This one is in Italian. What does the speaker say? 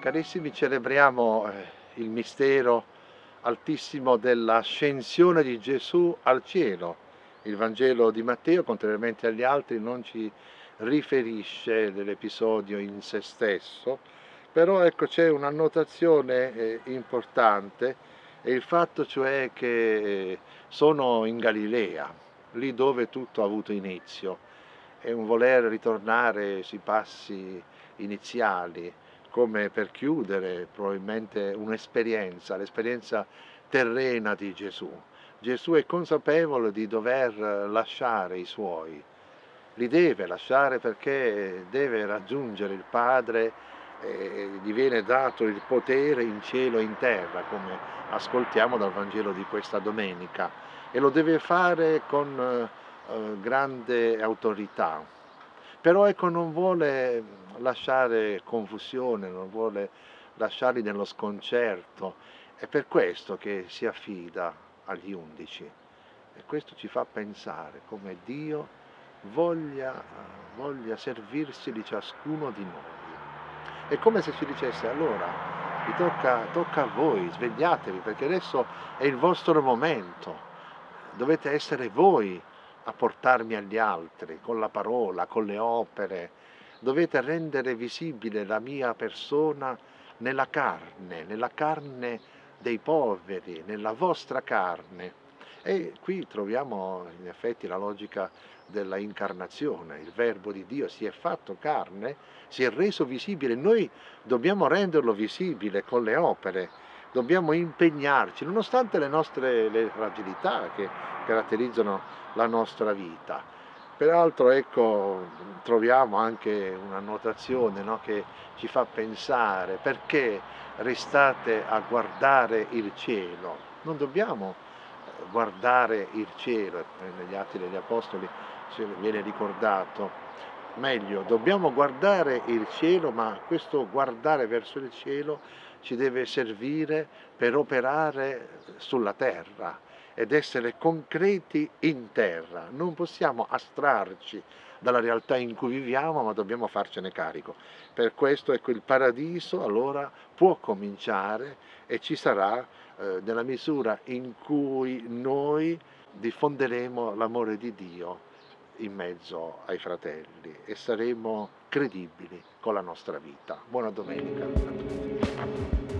Carissimi, celebriamo eh, il mistero altissimo dell'ascensione di Gesù al cielo. Il Vangelo di Matteo, contrariamente agli altri, non ci riferisce dell'episodio in se stesso, però ecco c'è un'annotazione eh, importante, è il fatto cioè che eh, sono in Galilea, lì dove tutto ha avuto inizio, è un voler ritornare sui passi iniziali, come per chiudere probabilmente un'esperienza, l'esperienza terrena di Gesù. Gesù è consapevole di dover lasciare i suoi, li deve lasciare perché deve raggiungere il Padre e gli viene dato il potere in cielo e in terra, come ascoltiamo dal Vangelo di questa domenica, e lo deve fare con eh, grande autorità. Però ecco non vuole lasciare confusione, non vuole lasciarli nello sconcerto, è per questo che si affida agli undici. E questo ci fa pensare come Dio voglia, voglia servirsi di ciascuno di noi. È come se ci dicesse allora vi tocca, tocca a voi, svegliatevi perché adesso è il vostro momento, dovete essere voi a portarmi agli altri con la parola, con le opere, dovete rendere visibile la mia persona nella carne, nella carne dei poveri, nella vostra carne. E qui troviamo in effetti la logica della incarnazione, il verbo di Dio si è fatto carne, si è reso visibile, noi dobbiamo renderlo visibile con le opere, dobbiamo impegnarci, nonostante le nostre le fragilità che caratterizzano la nostra vita. Peraltro ecco, troviamo anche una notazione no, che ci fa pensare perché restate a guardare il cielo. Non dobbiamo eh, guardare il cielo, negli Atti degli Apostoli viene ricordato, meglio, dobbiamo guardare il cielo, ma questo guardare verso il cielo ci deve servire per operare sulla terra, ed essere concreti in terra. Non possiamo astrarci dalla realtà in cui viviamo, ma dobbiamo farcene carico. Per questo ecco, il paradiso allora può cominciare e ci sarà eh, nella misura in cui noi diffonderemo l'amore di Dio in mezzo ai fratelli e saremo credibili con la nostra vita. Buona domenica a tutti.